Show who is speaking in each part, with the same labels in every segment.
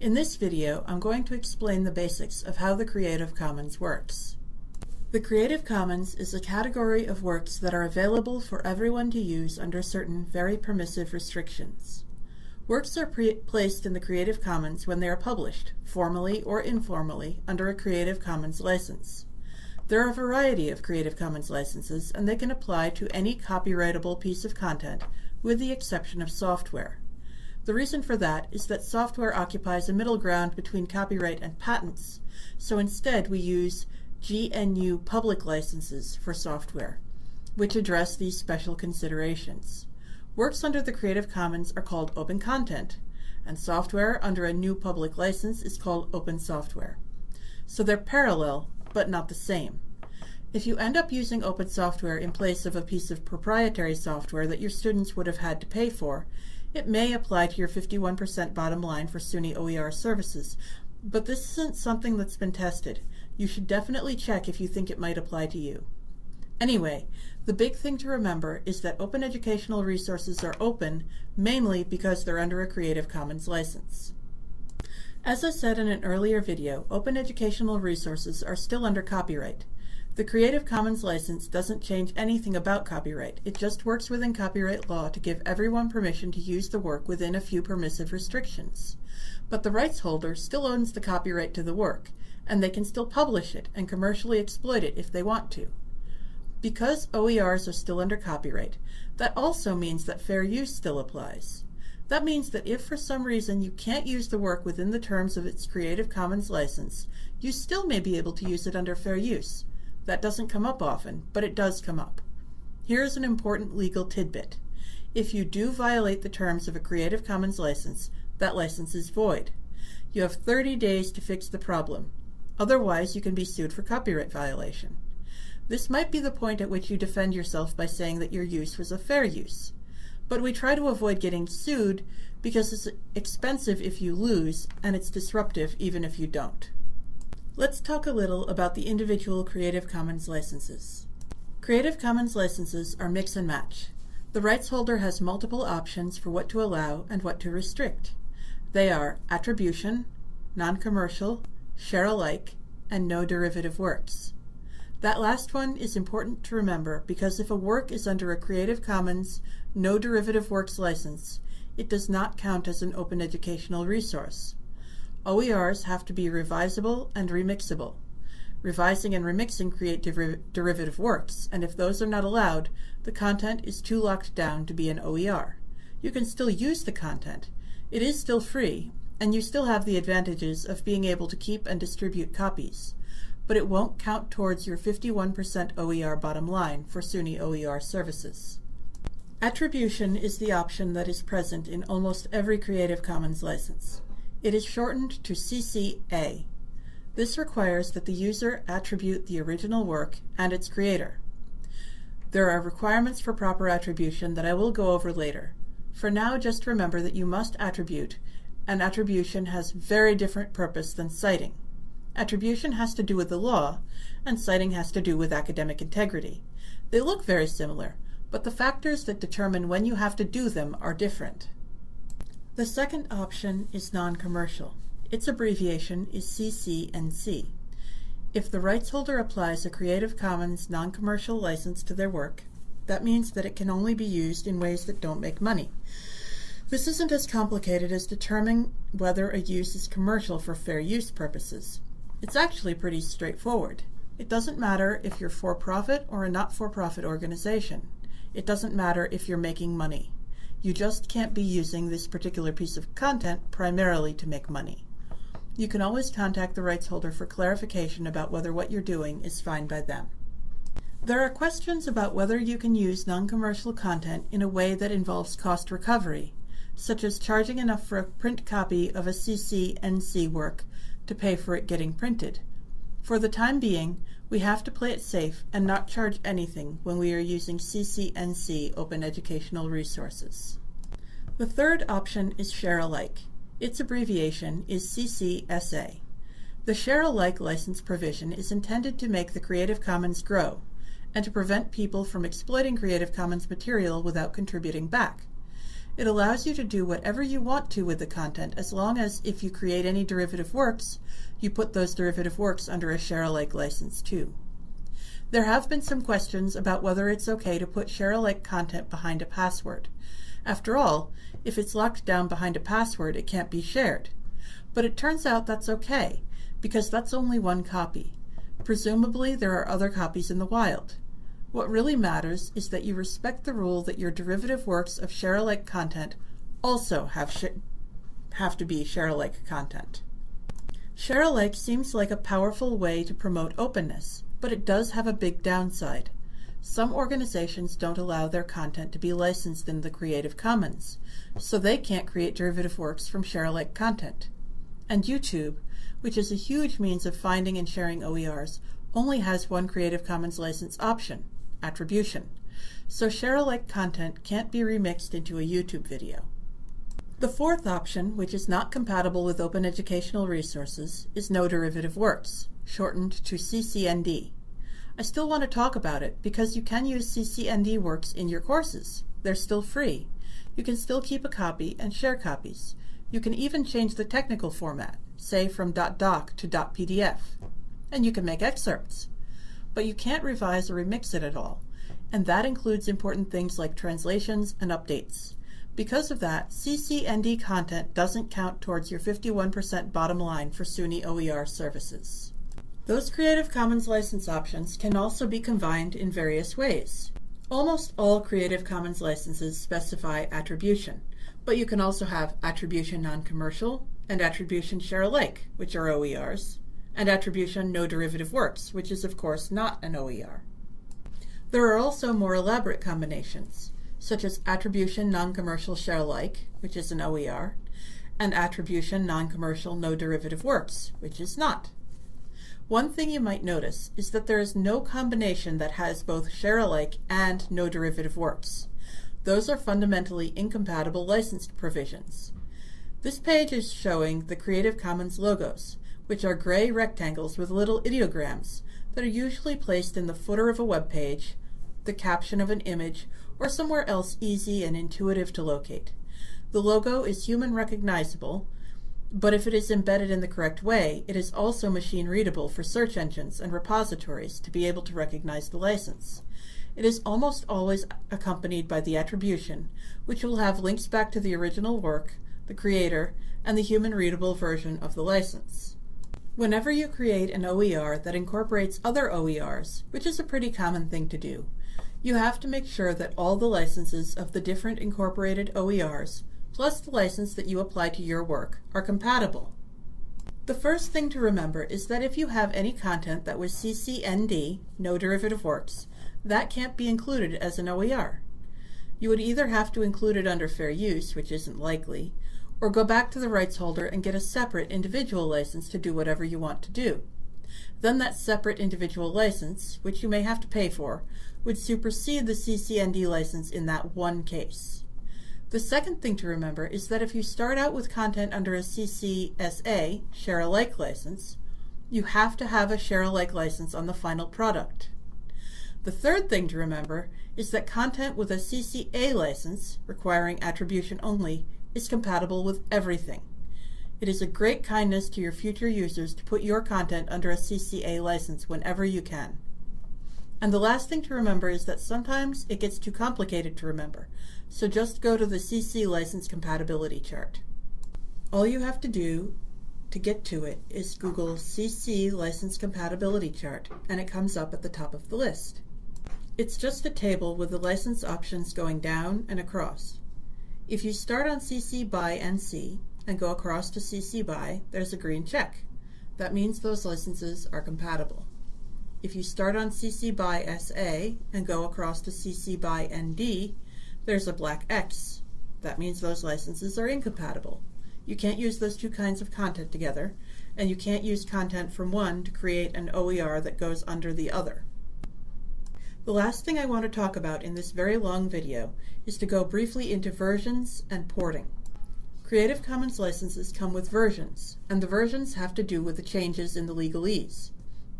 Speaker 1: In this video, I'm going to explain the basics of how the Creative Commons works. The Creative Commons is a category of works that are available for everyone to use under certain very permissive restrictions. Works are placed in the Creative Commons when they are published, formally or informally, under a Creative Commons license. There are a variety of Creative Commons licenses, and they can apply to any copyrightable piece of content, with the exception of software. The reason for that is that software occupies a middle ground between copyright and patents, so instead we use GNU public licenses for software, which address these special considerations. Works under the Creative Commons are called open content, and software under a GNU public license is called open software. So they're parallel, but not the same. If you end up using open software in place of a piece of proprietary software that your students would have had to pay for, it may apply to your 51% bottom line for SUNY OER services, but this isn't something that's been tested. You should definitely check if you think it might apply to you. Anyway, the big thing to remember is that open educational resources are open mainly because they're under a Creative Commons license. As I said in an earlier video, open educational resources are still under copyright. The Creative Commons license doesn't change anything about copyright. It just works within copyright law to give everyone permission to use the work within a few permissive restrictions. But the rights holder still owns the copyright to the work, and they can still publish it and commercially exploit it if they want to. Because OERs are still under copyright, that also means that fair use still applies. That means that if for some reason you can't use the work within the terms of its Creative Commons license, you still may be able to use it under fair use, that doesn't come up often, but it does come up. Here's an important legal tidbit. If you do violate the terms of a Creative Commons license, that license is void. You have 30 days to fix the problem. Otherwise, you can be sued for copyright violation. This might be the point at which you defend yourself by saying that your use was a fair use. But we try to avoid getting sued because it's expensive if you lose, and it's disruptive even if you don't. Let's talk a little about the individual Creative Commons licenses. Creative Commons licenses are mix and match. The rights holder has multiple options for what to allow and what to restrict. They are attribution, non-commercial, share alike, and no derivative works. That last one is important to remember because if a work is under a Creative Commons no derivative works license, it does not count as an open educational resource. OERs have to be revisable and remixable. Revising and remixing create derivative works, and if those are not allowed, the content is too locked down to be an OER. You can still use the content. It is still free, and you still have the advantages of being able to keep and distribute copies, but it won't count towards your 51% OER bottom line for SUNY OER services. Attribution is the option that is present in almost every Creative Commons license. It is shortened to CCA. This requires that the user attribute the original work and its creator. There are requirements for proper attribution that I will go over later. For now, just remember that you must attribute, and attribution has very different purpose than citing. Attribution has to do with the law, and citing has to do with academic integrity. They look very similar, but the factors that determine when you have to do them are different. The second option is non-commercial. Its abbreviation is CC NC. If the rights holder applies a Creative Commons non-commercial license to their work, that means that it can only be used in ways that don't make money. This isn't as complicated as determining whether a use is commercial for fair use purposes. It's actually pretty straightforward. It doesn't matter if you're for-profit or a not-for-profit organization. It doesn't matter if you're making money. You just can't be using this particular piece of content primarily to make money. You can always contact the rights holder for clarification about whether what you're doing is fine by them. There are questions about whether you can use non-commercial content in a way that involves cost recovery, such as charging enough for a print copy of a CC NC work to pay for it getting printed. For the time being, we have to play it safe and not charge anything when we are using CC NC open educational resources. The third option is share alike. Its abbreviation is CCSA. The share alike license provision is intended to make the Creative Commons grow and to prevent people from exploiting Creative Commons material without contributing back. It allows you to do whatever you want to with the content as long as if you create any derivative works, you put those derivative works under a share-alike license too. There have been some questions about whether it's okay to put share-alike content behind a password. After all, if it's locked down behind a password, it can't be shared. But it turns out that's okay, because that's only one copy. Presumably, there are other copies in the wild. What really matters is that you respect the rule that your derivative works of share-alike content also have, have to be share-alike content. Share-alike seems like a powerful way to promote openness, but it does have a big downside. Some organizations don't allow their content to be licensed in the Creative Commons, so they can't create derivative works from share-alike content. And YouTube, which is a huge means of finding and sharing OERs, only has one Creative Commons license option, attribution. So share-alike content can't be remixed into a YouTube video. The fourth option, which is not compatible with open educational resources, is no derivative works, shortened to CCND. I still want to talk about it because you can use CCND works in your courses. They're still free. You can still keep a copy and share copies. You can even change the technical format, say from .doc to .pdf. And you can make excerpts. But you can't revise or remix it at all. And that includes important things like translations and updates. Because of that, CCND content doesn't count towards your 51% bottom line for SUNY OER services. Those Creative Commons license options can also be combined in various ways. Almost all Creative Commons licenses specify attribution, but you can also have attribution non-commercial and attribution share alike, which are OERs, and attribution no derivative works, which is of course not an OER. There are also more elaborate combinations, such as attribution non-commercial share alike, which is an OER, and attribution non-commercial no derivative works, which is not. One thing you might notice is that there is no combination that has both share-alike and no derivative works. Those are fundamentally incompatible licensed provisions. This page is showing the Creative Commons logos, which are gray rectangles with little ideograms that are usually placed in the footer of a web page, the caption of an image, or somewhere else easy and intuitive to locate. The logo is human recognizable, but if it is embedded in the correct way, it is also machine readable for search engines and repositories to be able to recognize the license. It is almost always accompanied by the attribution, which will have links back to the original work, the creator, and the human readable version of the license. Whenever you create an OER that incorporates other OERs, which is a pretty common thing to do, you have to make sure that all the licenses of the different incorporated OERs plus the license that you apply to your work, are compatible. The first thing to remember is that if you have any content that was CCND, no derivative works, that can't be included as an OER. You would either have to include it under fair use, which isn't likely, or go back to the rights holder and get a separate individual license to do whatever you want to do. Then that separate individual license, which you may have to pay for, would supersede the CCND license in that one case. The second thing to remember is that if you start out with content under a CCSA, share alike license, you have to have a share alike license on the final product. The third thing to remember is that content with a CCA license, requiring attribution only, is compatible with everything. It is a great kindness to your future users to put your content under a CCA license whenever you can. And the last thing to remember is that sometimes it gets too complicated to remember, so just go to the CC license compatibility chart. All you have to do to get to it is Google CC license compatibility chart, and it comes up at the top of the list. It's just a table with the license options going down and across. If you start on CC BY NC and go across to CC BY, there's a green check. That means those licenses are compatible. If you start on CC BY SA and go across to CC BY ND, there's a black X. That means those licenses are incompatible. You can't use those two kinds of content together, and you can't use content from one to create an OER that goes under the other. The last thing I want to talk about in this very long video is to go briefly into versions and porting. Creative Commons licenses come with versions, and the versions have to do with the changes in the legalese.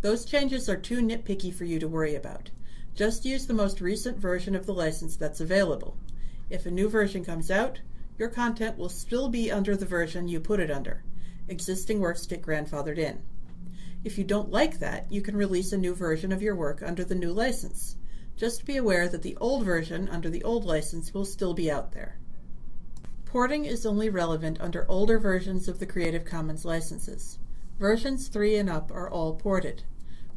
Speaker 1: Those changes are too nitpicky for you to worry about. Just use the most recent version of the license that's available. If a new version comes out, your content will still be under the version you put it under. Existing works get grandfathered in. If you don't like that, you can release a new version of your work under the new license. Just be aware that the old version under the old license will still be out there. Porting is only relevant under older versions of the Creative Commons licenses. Versions 3 and up are all ported.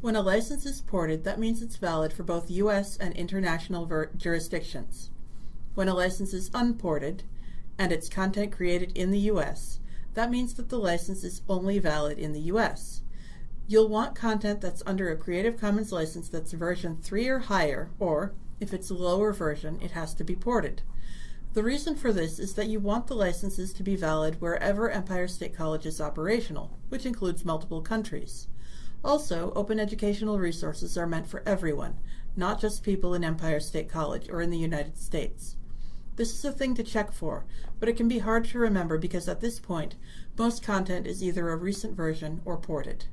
Speaker 1: When a license is ported, that means it's valid for both U.S. and international jurisdictions. When a license is unported, and its content created in the U.S., that means that the license is only valid in the U.S. You'll want content that's under a Creative Commons license that's version 3 or higher, or, if it's a lower version, it has to be ported. The reason for this is that you want the licenses to be valid wherever Empire State College is operational, which includes multiple countries. Also, open educational resources are meant for everyone, not just people in Empire State College or in the United States. This is a thing to check for, but it can be hard to remember because at this point, most content is either a recent version or ported.